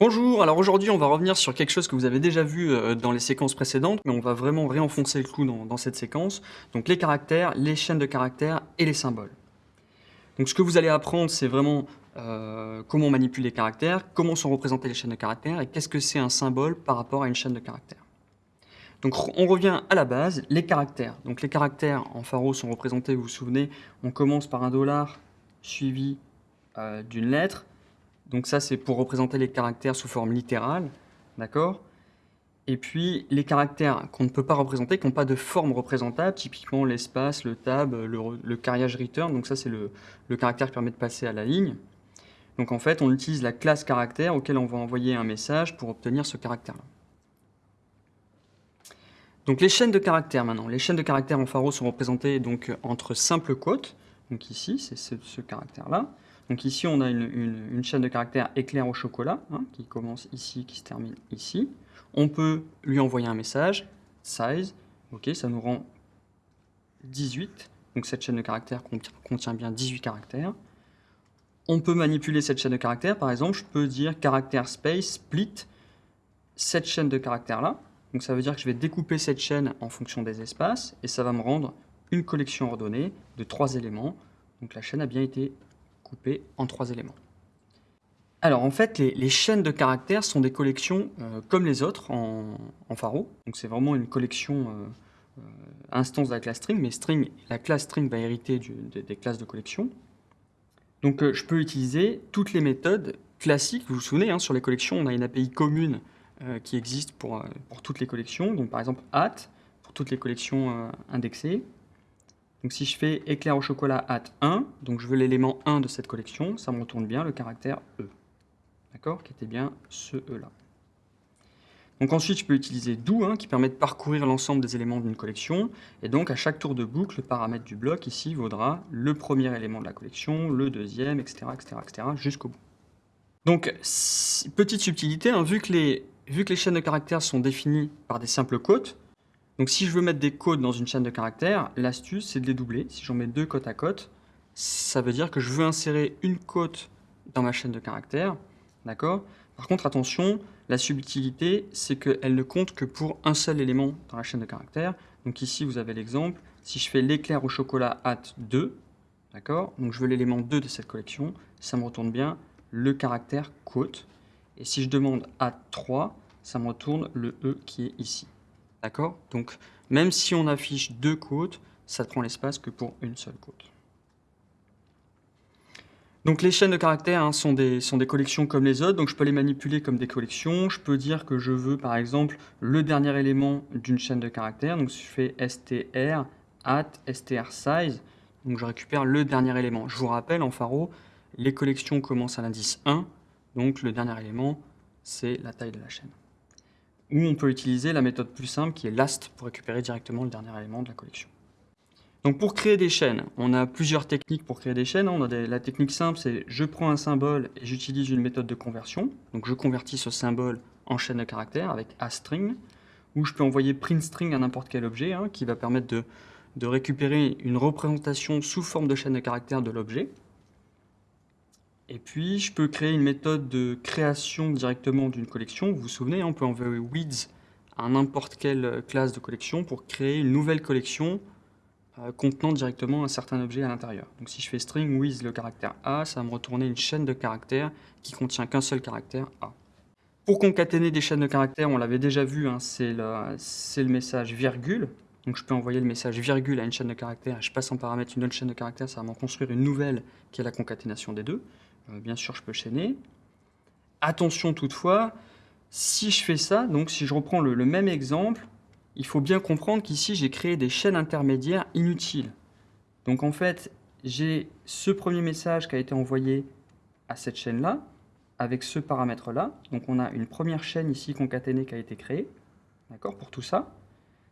Bonjour, alors aujourd'hui on va revenir sur quelque chose que vous avez déjà vu euh, dans les séquences précédentes, mais on va vraiment réenfoncer le clou dans, cette séquence. Donc les caractères, les chaînes de caractères et les symboles. Donc ce que vous allez apprendre, c'est vraiment euh, comment on manipule les caractères, comment sont représentées les chaînes de caractères et qu'est-ce que c'est un symbole par rapport à une chaîne de caractères. Donc on revient à la base, les caractères. Donc les caractères en pharo sont représentés, vous vous souvenez, on commence par un dollar suivi euh, d'une lettre, donc ça, c'est pour représenter les caractères sous forme littérale, d'accord? Et puis, les caractères qu'on ne peut pas représenter, qui n'ont pas de forme représentable, typiquement l'espace, le tab, le, carriage return, donc ça, c'est le, caractère qui permet de passer à la ligne. Donc en fait, on utilise la classe caractère auquel on va envoyer un message pour obtenir ce caractère-là. Donc les chaînes de caractères maintenant. Les chaînes de caractères en pharo sont représentées donc entre simples quotes, donc ici, c'est ce caractère-là, donc ici, on a une, chaîne de caractères éclair au chocolat, hein, qui commence ici, qui se termine ici. On peut lui envoyer un message, size, ok, ça nous rend 18. Donc cette chaîne de caractères contient bien 18 caractères. On peut manipuler cette chaîne de caractères, par exemple, je peux dire caractère space split cette chaîne de caractères-là. Donc ça veut dire que je vais découper cette chaîne en fonction des espaces, et ça va me rendre une collection ordonnée de trois éléments. Donc la chaîne a bien été en trois éléments. Alors en fait, les, chaînes de caractères sont des collections euh, comme les autres en, en Pharo. Donc c'est vraiment une collection euh, euh, instance de la classe string, mais string, la classe string va hériter des classes de collection. Donc je peux utiliser toutes les méthodes classiques. Vous vous souvenez, hein, sur les collections, on a une API commune qui existe pour, pour toutes les collections. Donc par exemple, at pour toutes les collections indexées. Donc si je fais éclair au chocolat at 1, donc je veux l'élément 1 de cette collection, ça me retourne bien le caractère E. D'accord? Qui était bien ce E là. Donc ensuite, je peux utiliser do, hein, qui permet de parcourir l'ensemble des éléments d'une collection. Et donc, à chaque tour de boucle, le paramètre du bloc, ici, vaudra le premier élément de la collection, le deuxième, etc., etc., etc., jusqu'au bout. Donc, petite subtilité, hein, vu, que les, vu que les chaînes de caractères sont définies par des simples côtes, donc si je veux mettre des codes dans une chaîne de caractères, l'astuce c'est de les doubler. Si j'en mets deux côte à côte, ça veut dire que je veux insérer une côte dans ma chaîne de caractères. D'accord? Par contre, attention, la subtilité, c'est qu'elle ne compte que pour un seul élément dans la chaîne de caractères. Donc ici, vous avez l'exemple. Si je fais l'éclair au chocolat at 2, d'accord? Donc je veux l'élément 2 de cette collection, ça me retourne bien le caractère côte. Et si je demande at 3, ça me retourne le E qui est ici. D'accord? Donc, même si on affiche deux côtes, ça prend l'espace que pour une seule côte. Donc les chaînes de caractères hein, sont, des, sont des collections comme les autres, donc je peux les manipuler comme des collections. Je peux dire que je veux par exemple le dernier élément d'une chaîne de caractères, donc si je fais str at str size, donc je récupère le dernier élément. Je vous rappelle en pharo, les collections commencent à l'indice 1, donc le dernier élément c'est la taille de la chaîne ou on peut utiliser la méthode plus simple qui est last pour récupérer directement le dernier élément de la collection. Donc pour créer des chaînes, on a plusieurs techniques pour créer des chaînes. On a la technique simple, c'est je prends un symbole et j'utilise une méthode de conversion. Donc je convertis ce symbole en chaîne de caractères avec aString, ou je peux envoyer printString à n'importe quel objet, hein, qui va permettre de, de récupérer une représentation sous forme de chaîne de caractères de l'objet. Et puis, je peux créer une méthode de création directement d'une collection. Vous vous souvenez, on peut envoyer weeds à n'importe quelle classe de collection pour créer une nouvelle collection euh, contenant directement un certain objet à l'intérieur. Donc si je fais string with le caractère A, ça va me retourner une chaîne de caractères qui contient qu'un seul caractère A. Pour concaténer des chaînes de caractères, on l'avait déjà vu, hein, c'est le, message virgule. Donc je peux envoyer le message virgule à une chaîne de caractères, je passe en paramètre une autre chaîne de caractères, ça va m'en construire une nouvelle qui est la concaténation des deux. Bien sûr, je peux chaîner. Attention toutefois, si je fais ça, donc si je reprends le, même exemple, il faut bien comprendre qu'ici, j'ai créé des chaînes intermédiaires inutiles. Donc en fait, j'ai ce premier message qui a été envoyé à cette chaîne-là, avec ce paramètre-là. Donc on a une première chaîne ici concaténée qui a été créée, d'accord, pour tout ça.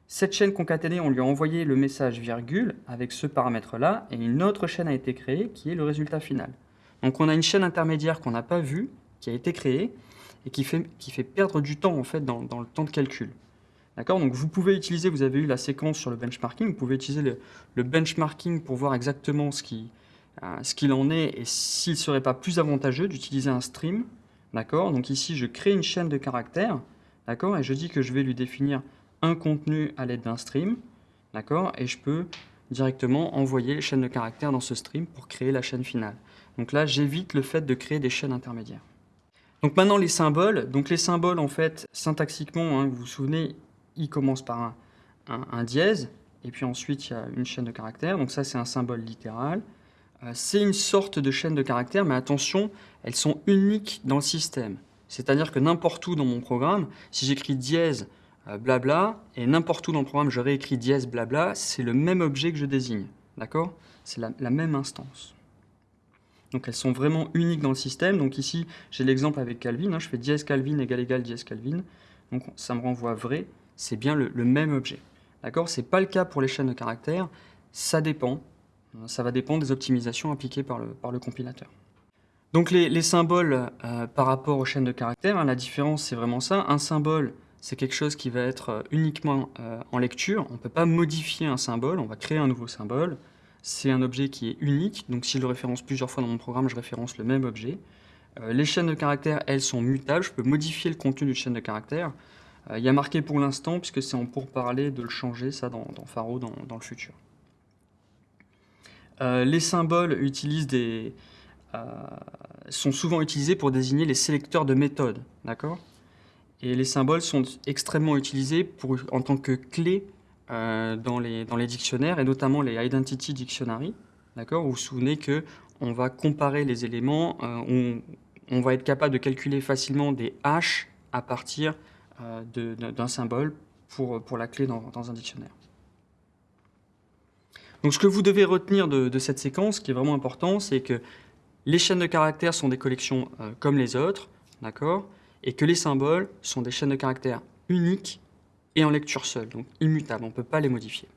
Cette chaîne concaténée, on lui a envoyé le message virgule avec ce paramètre-là, et une autre chaîne a été créée qui est le résultat final. Donc on a une chaîne intermédiaire qu'on n'a pas vue, qui a été créée, et qui fait, perdre du temps en fait dans, le temps de calcul. D'accord? Donc vous pouvez utiliser, vous avez eu la séquence sur le benchmarking, vous pouvez utiliser le, benchmarking pour voir exactement ce qu'il euh, ce qu'il en est et s'il ne serait pas plus avantageux d'utiliser un stream D'accord? Donc ici, je crée une chaîne de caractères. D'accord? Et je dis que je vais lui définir un contenu à l'aide d'un stream. D'accord? Et je peux directement envoyer les chaînes de caractères dans ce stream pour créer la chaîne finale. Donc là, j'évite le fait de créer des chaînes intermédiaires. Donc maintenant, les symboles. Donc les symboles, en fait, syntaxiquement, hein, vous vous souvenez, ils commencent par un, dièse, et puis ensuite, il y a une chaîne de caractères. Donc ça, c'est un symbole littéral. Euh, c'est une sorte de chaîne de caractères, mais attention, elles sont uniques dans le système. C'est-à-dire que n'importe où dans mon programme, si j'écris dièse blabla, et n'importe où dans le programme je réécris dièse blabla, c'est le même objet que je désigne. D'accord? C'est la, même instance. Donc elles sont vraiment uniques dans le système. Donc ici, j'ai l'exemple avec Calvin. Hein. je fais dièse Calvin égale égale dièse Calvin. Donc ça me renvoie vrai. C'est bien le, même objet. D'accord? Ce n'est pas le cas pour les chaînes de caractères. Ça dépend. Ça va dépendre des optimisations appliquées par le, par le compilateur. Donc les, symboles euh, par rapport aux chaînes de caractères, hein, la différence c'est vraiment ça. Un symbole, c'est quelque chose qui va être euh, uniquement euh, en lecture. On ne peut pas modifier un symbole, on va créer un nouveau symbole. C'est un objet qui est unique, donc si je le référence plusieurs fois dans mon programme, je référence le même objet. les chaînes de caractères, elles, sont mutables. Je peux modifier le contenu d'une chaîne de caractères. il y a marqué pour l'instant, puisque c'est en pourparler de le changer, ça, dans, dans dans, le futur. les symboles utilisent euh, sont souvent utilisés pour désigner les sélecteurs de méthodes. D'accord? Et les symboles sont extrêmement utilisés en tant que clés euh, dans, les, dictionnaires, et notamment les Identity Dictionary. D'accord Vous vous souvenez qu'on va comparer les éléments, euh, on, va être capable de calculer facilement des hash à partir d'un symbole pour, la clé dans, un dictionnaire. Donc ce que vous devez retenir de, de, cette séquence, qui est vraiment important, c'est que les chaînes de caractères sont des collections euh, comme les autres, d'accord Et que les symboles sont des chaînes de caractères uniques et en lecture seule, donc immutables, on ne peut pas les modifier.